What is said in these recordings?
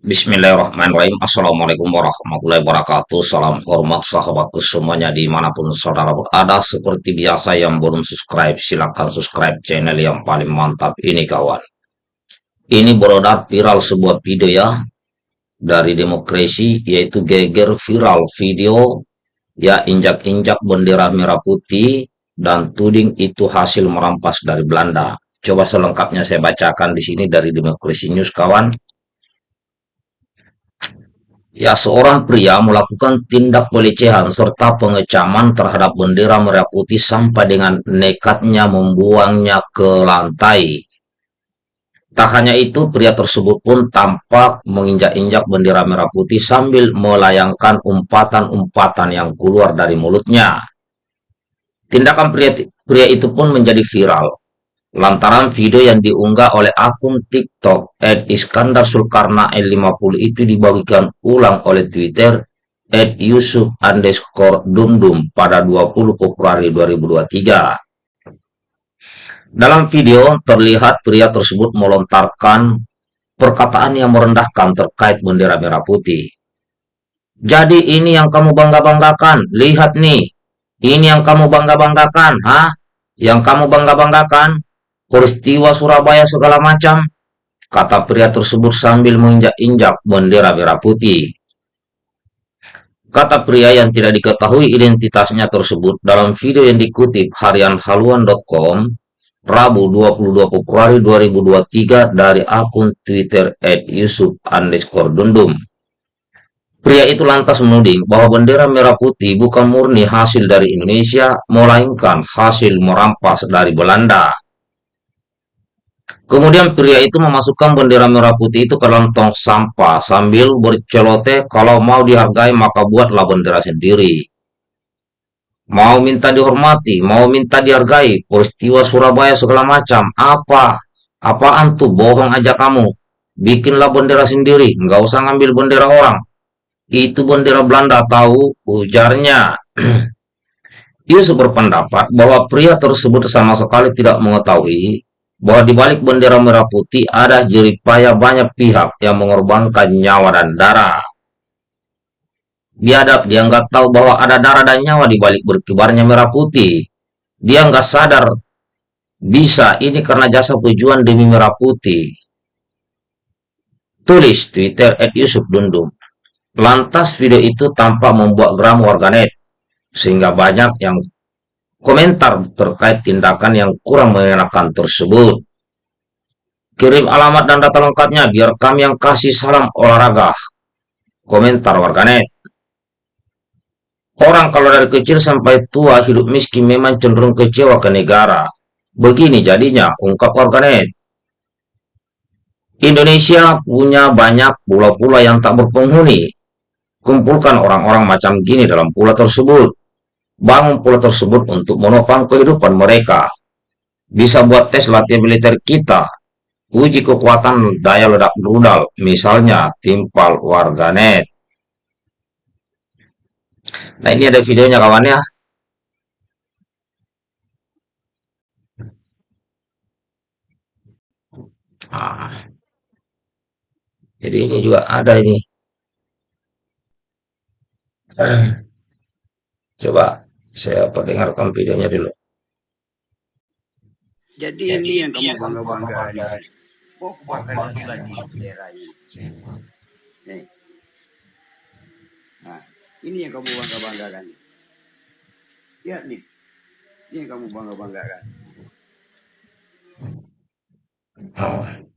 Bismillahirrahmanirrahim. Assalamualaikum warahmatullahi wabarakatuh. Salam hormat sahabatku semuanya di mana pun saudara berada. Seperti biasa yang belum subscribe silahkan subscribe channel yang paling mantap ini kawan. Ini beredar viral sebuah video ya Dari demokrasi yaitu geger viral video. Ya injak-injak bendera merah putih Dan tuding itu hasil merampas dari Belanda. Coba selengkapnya saya bacakan di sini dari Demokrasi News kawan Ya, seorang pria melakukan tindak pelecehan serta pengecaman terhadap bendera merah putih sampai dengan nekatnya membuangnya ke lantai. Tak hanya itu, pria tersebut pun tampak menginjak-injak bendera merah putih sambil melayangkan umpatan-umpatan yang keluar dari mulutnya. Tindakan pria, pria itu pun menjadi viral lantaran video yang diunggah oleh akun TikTok Ed Iskandar Sulkarna L50 itu dibagikan ulang oleh Twitter Ed Yusuf underscore Dumdum pada 20 Februari 2023. Dalam video terlihat pria tersebut melontarkan perkataan yang merendahkan terkait bendera merah putih. Jadi ini yang kamu bangga-banggakan, lihat nih, ini yang kamu bangga-banggakan, ha? Yang kamu bangga-banggakan, peristiwa Surabaya segala macam, kata pria tersebut sambil menginjak-injak bendera merah putih. Kata pria yang tidak diketahui identitasnya tersebut dalam video yang dikutip harian haluan.com Rabu 22 Februari 2023 dari akun Twitter at Yusuf underscore Dundum. Pria itu lantas menuding bahwa bendera merah putih bukan murni hasil dari Indonesia, melainkan hasil merampas dari Belanda. Kemudian pria itu memasukkan bendera merah putih itu ke dalam tong sampah sambil berceloteh kalau mau dihargai maka buatlah bendera sendiri. Mau minta dihormati, mau minta dihargai, peristiwa Surabaya segala macam, apa? Apaan tuh bohong aja kamu? Bikinlah bendera sendiri, nggak usah ngambil bendera orang. Itu bendera Belanda tahu, ujarnya. Ia berpendapat bahwa pria tersebut sama sekali tidak mengetahui bahwa di balik bendera merah putih ada jeripaya banyak pihak yang mengorbankan nyawa dan darah. Biadab dia nggak tahu bahwa ada darah dan nyawa di balik berkibarnya merah putih. Dia nggak sadar bisa ini karena jasa tujuan demi merah putih. Tulis Twitter at Yusuf Dundum. Lantas video itu tampak membuat geram warganet, sehingga banyak yang komentar terkait tindakan yang kurang mengenakan tersebut. Kirim alamat dan data lengkapnya biar kami yang kasih salam olahraga. Komentar warganet. Orang kalau dari kecil sampai tua hidup miskin memang cenderung kecewa ke negara. Begini jadinya, ungkap warganet. Indonesia punya banyak pulau-pulau yang tak berpenghuni. Kumpulkan orang-orang macam gini dalam pulau tersebut bangun pulau tersebut untuk menopang kehidupan mereka. Bisa buat tes latihan militer kita, uji kekuatan daya ledak rudal, misalnya timpal warganet. Nah ini ada videonya kawan ya. Nah, jadi ini juga ada ini. Coba saya perdengarkan videonya dulu. Jadi, Jadi ini yang kamu bangga-banggakan. Oh, bahkan satu lagi bendera ini. Nih. Nah, ini yang kamu bangga-banggakan. Lihat nih. Ini yang kamu bangga-banggakan. Oh.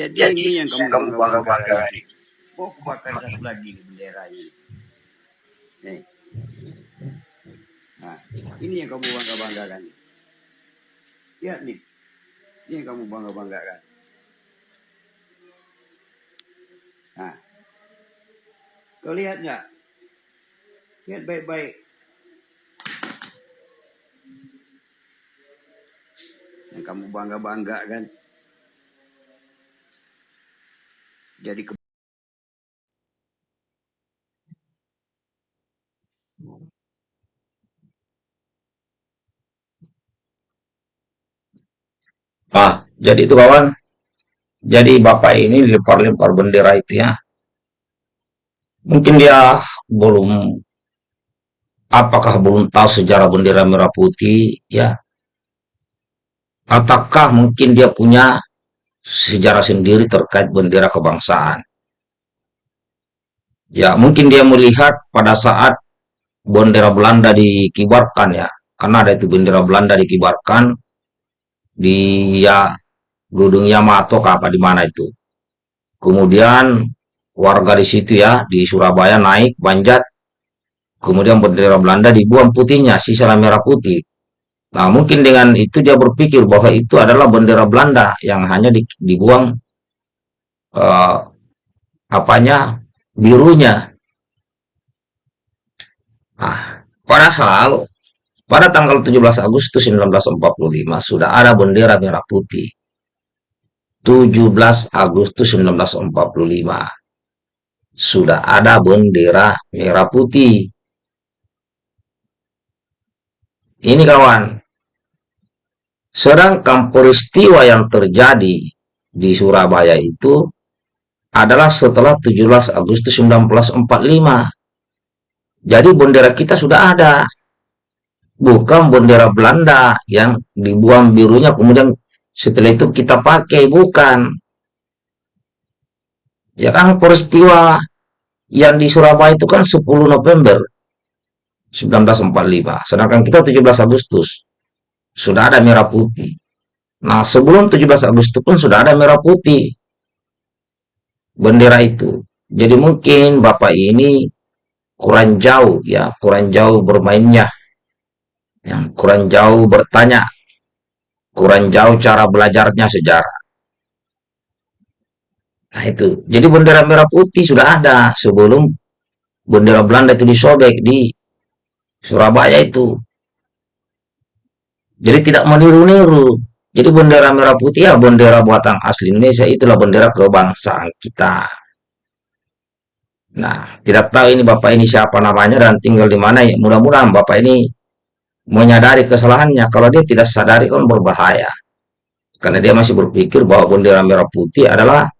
Jadi, Jadi ini yang kamu, kamu bangga banggakan. Oh, bakar satu lagi di bendera ini. Nih. Nah, ini yang kamu bangga banggakan. Ya nih, ini yang kamu bangga banggakan. Nah, kau lihat nggak? Lihat baik-baik. Yang kamu bangga jadi ke Ah, jadi itu kawan. Jadi bapak ini lempar-lempar bendera itu ya. Mungkin dia belum apakah belum tahu sejarah bendera merah putih ya. Ataukah mungkin dia punya sejarah sendiri terkait bendera kebangsaan. Ya, mungkin dia melihat pada saat bendera Belanda dikibarkan ya. Karena ada itu bendera Belanda dikibarkan di ya Gunung Yamato apa di mana itu. Kemudian warga di situ ya di Surabaya naik banjat, kemudian bendera Belanda dibuang putihnya, sisa merah putih. Nah, mungkin dengan itu dia berpikir bahwa itu adalah bendera Belanda yang hanya di- dibuang eh, apanya birunya. Nah, padahal pada tanggal 17 Agustus 1945 sudah ada bendera merah putih. 17 Agustus 1945 sudah ada bendera merah putih. Ini kawan, sedangkan peristiwa yang terjadi di Surabaya itu adalah setelah 17 Agustus 1945. Jadi bendera kita sudah ada, bukan bendera Belanda yang dibuang birunya kemudian setelah itu kita pakai, bukan. Ya kan peristiwa yang di Surabaya itu kan 10 November 1945, sedangkan kita 17 Agustus sudah ada merah putih. Nah, sebelum 17 Agustus pun sudah ada merah putih bendera itu. Jadi mungkin Bapak ini kurang jauh ya, kurang jauh bermainnya, yang kurang jauh bertanya, kurang jauh cara belajarnya sejarah. Nah itu, jadi bendera merah putih sudah ada sebelum bendera Belanda itu disobek di Surabaya itu. Jadi tidak meniru-niru. Jadi bendera merah putih ya bendera buatan asli Indonesia itulah bendera kebangsaan kita. Nah, tidak tahu ini Bapak ini siapa namanya dan tinggal di mana ya. Mudah-mudahan Bapak ini menyadari kesalahannya. Kalau dia tidak sadari kan berbahaya. Karena dia masih berpikir bahwa bendera merah putih adalah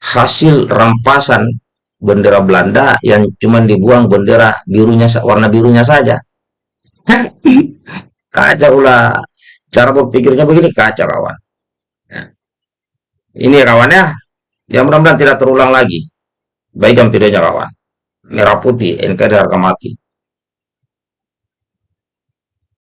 hasil rampasan bendera Belanda yang cuma dibuang bendera birunya warna birunya saja. Kacau lah. Cara berpikirnya begini kacau kawan. Ya. Ini kawannya. Ya mudah-mudahan tidak terulang lagi. Baikkan videonya kawan. Merah putih, NKRI harga mati.